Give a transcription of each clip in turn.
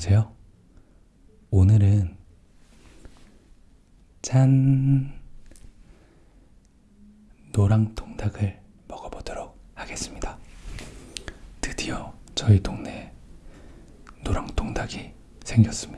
안녕하세요. 오늘은 짠! 노랑 통닭을 먹어보도록 하겠습니다. 드디어 저희 동네에 노랑 통닭이 생겼습니다.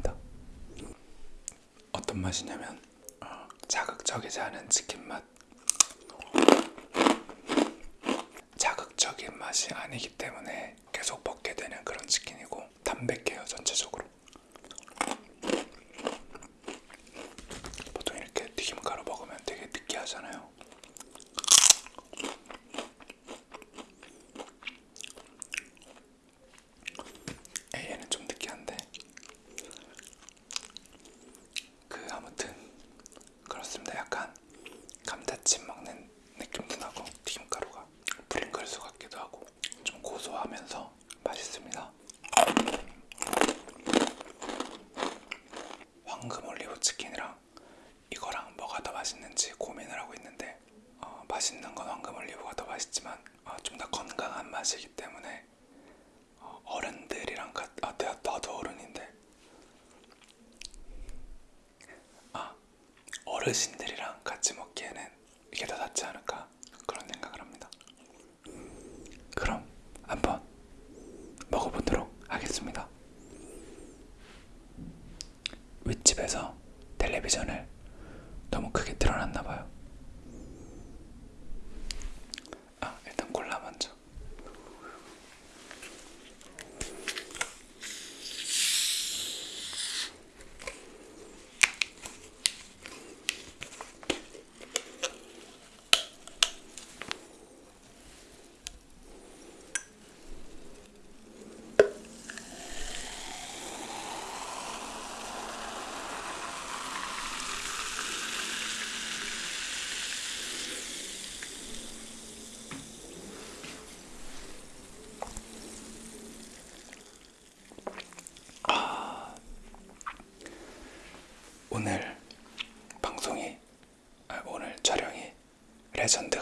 레전드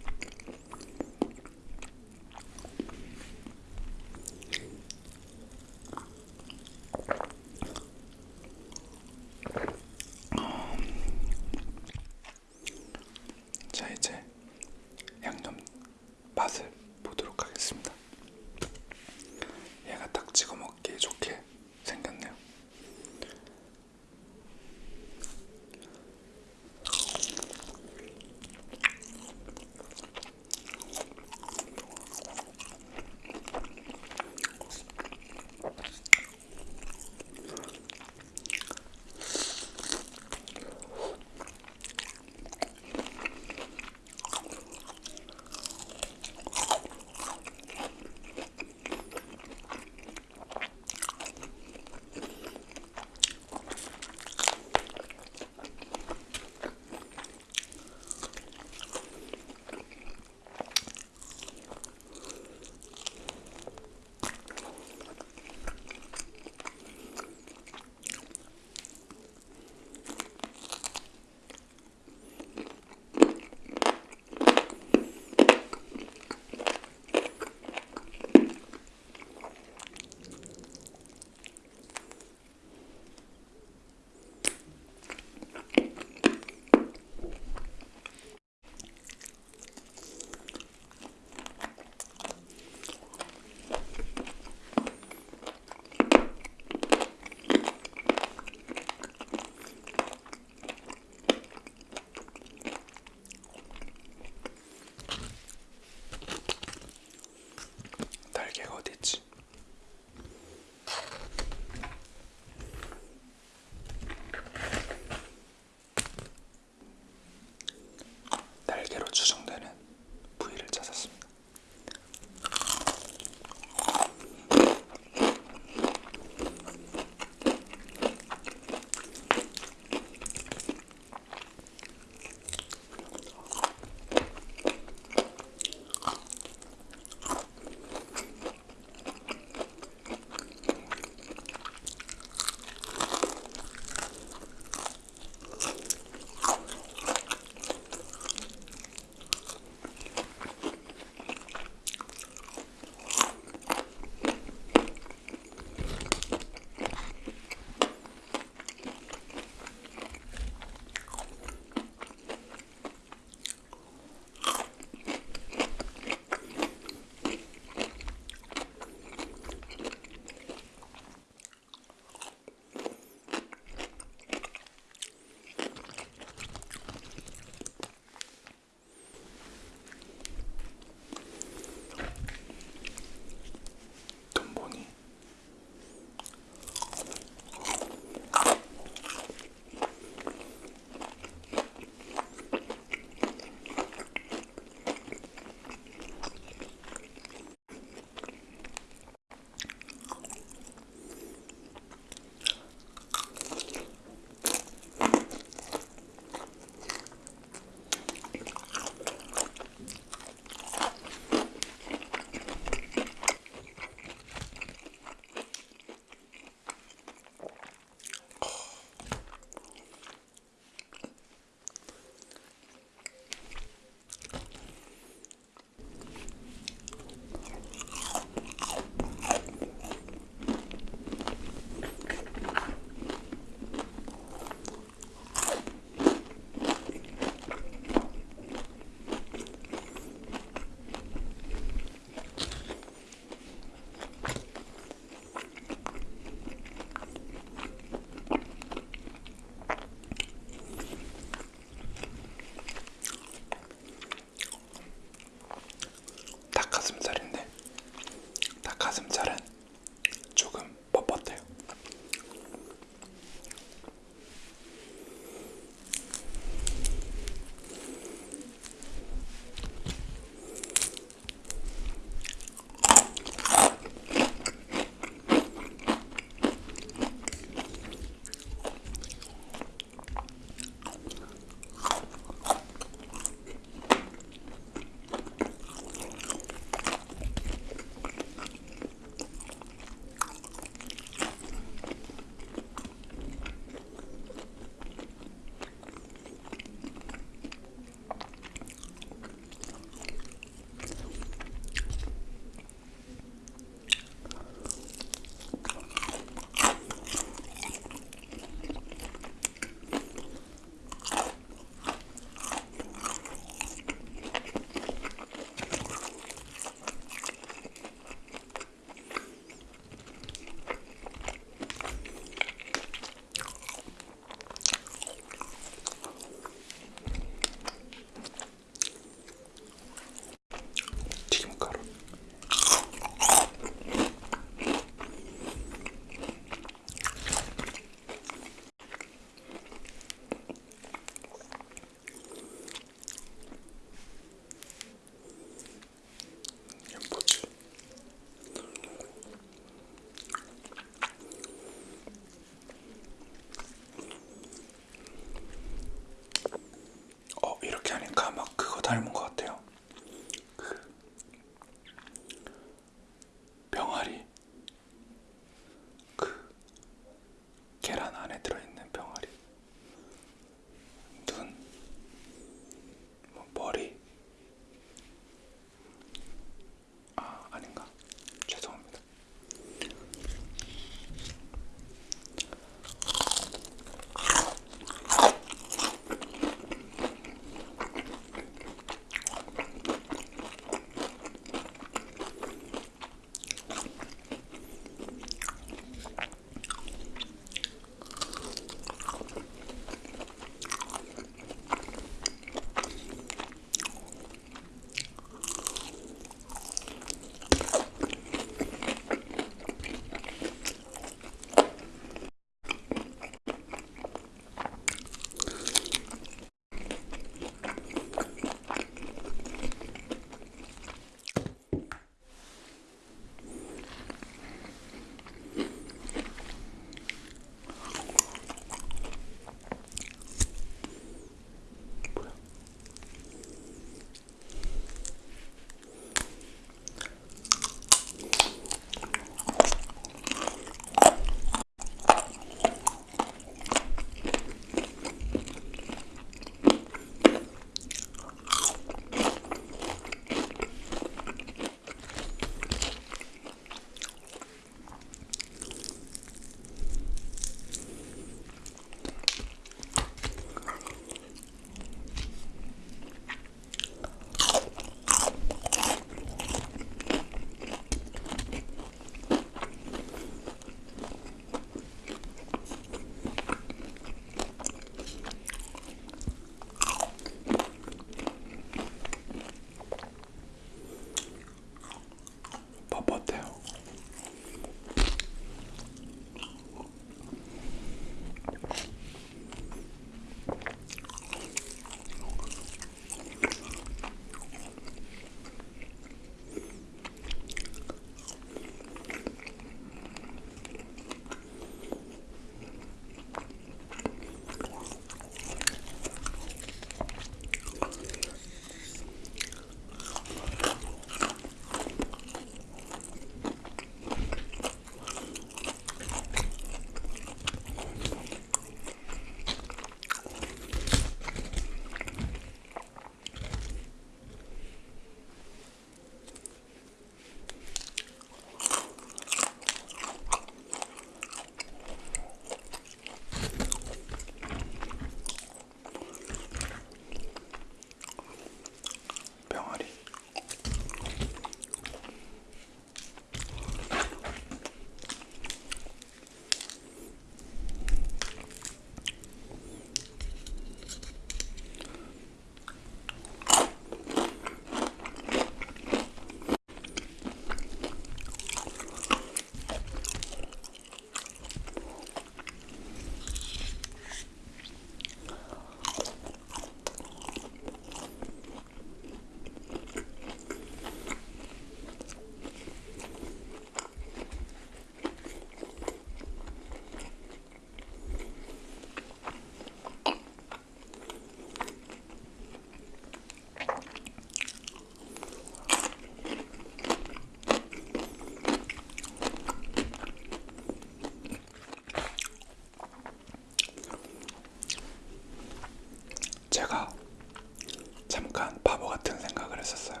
했었어요.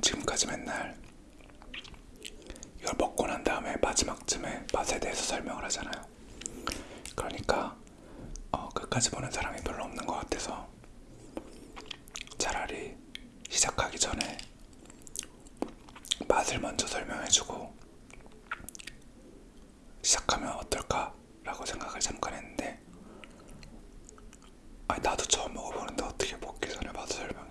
지금까지 맨날 이걸 먹고 난 다음에 마지막쯤에 맛에 대해서 설명을 하잖아요. 그러니까 어, 끝까지 보는 사람이 별로 없는 것 같아서 차라리 시작하기 전에 맛을 먼저 설명해주고 시작하면 어떨까 라고 생각을 잠깐 했는데 아니 나도 처음 먹어보는데 어떻게 전